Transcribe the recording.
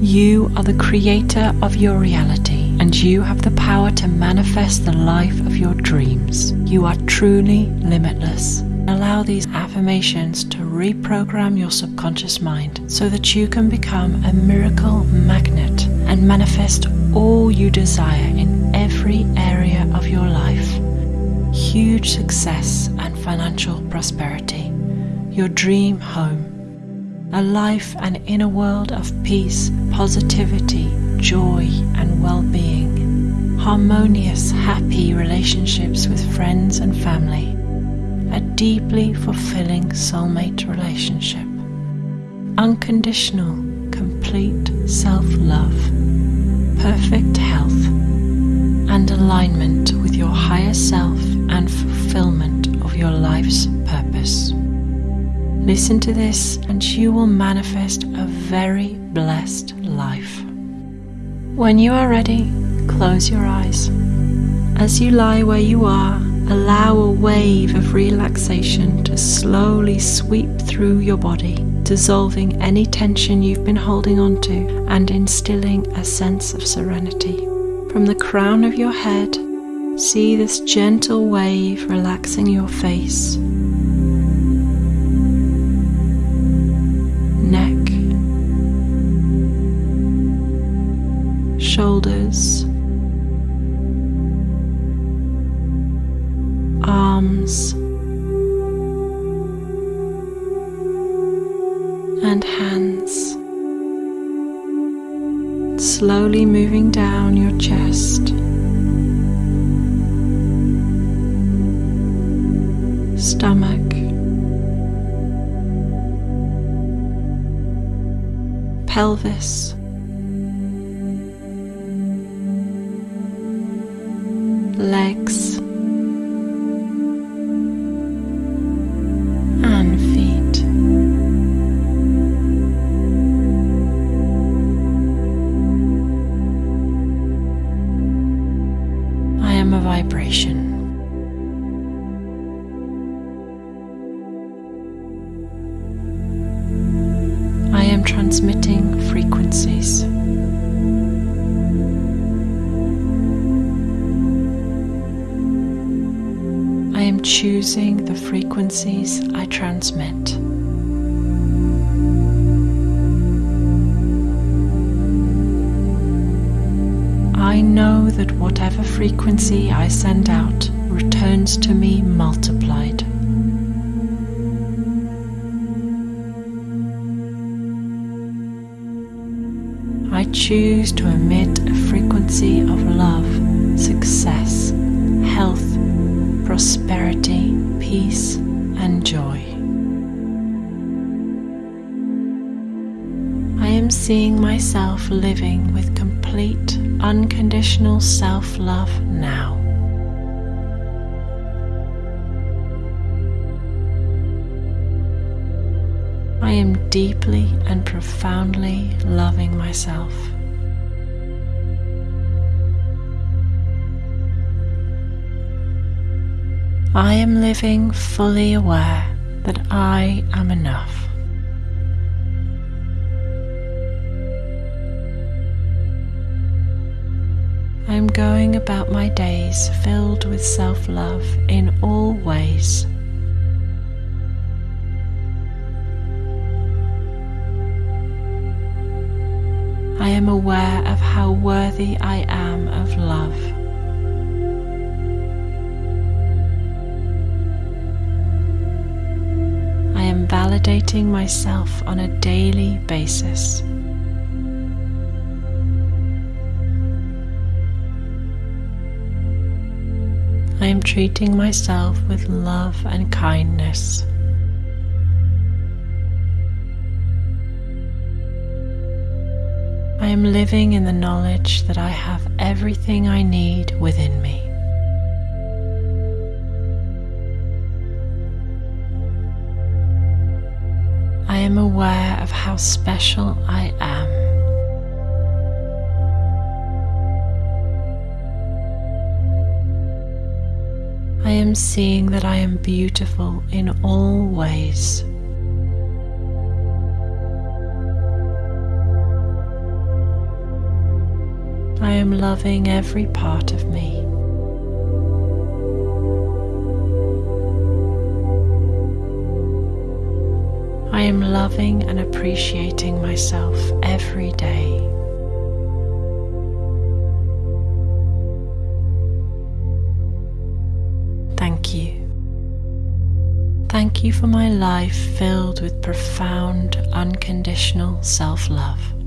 You are the creator of your reality and you have the power to manifest the life of your dreams. You are truly limitless. Allow these affirmations to reprogram your subconscious mind so that you can become a miracle magnet and manifest all you desire in every area of your life. Huge success and financial prosperity, your dream home, a life and inner world of peace, positivity, joy, and well being, harmonious, happy relationships with friends and family. A deeply fulfilling soulmate relationship, unconditional, complete self love, perfect health, and alignment with your higher self and fulfillment of your life's purpose. Listen to this, and you will manifest a very blessed life. When you are ready, close your eyes. As you lie where you are, Allow a wave of relaxation to slowly sweep through your body, dissolving any tension you've been holding onto and instilling a sense of serenity. From the crown of your head, see this gentle wave relaxing your face, and hands, slowly moving down your chest. Stomach, pelvis, legs. Vibration. I am transmitting frequencies. I am choosing the frequencies I transmit. I know that whatever frequency I send out returns to me multiplied. I choose to emit a frequency of love, success, health, prosperity, peace, and joy. I am seeing myself living with complete, unconditional self love now. I am deeply and profoundly loving myself. I am living fully aware that I am enough. I am going about my days filled with self love in all ways. I am aware of how worthy I am of love. I am validating myself on a daily basis. I am treating myself with love and kindness. I am living in the knowledge that I have everything I need within me. I am aware of how special I am. Am seeing that I am beautiful in all ways. I am loving every part of me. I am loving and appreciating myself every day. Thank you for my life filled with profound, unconditional self love.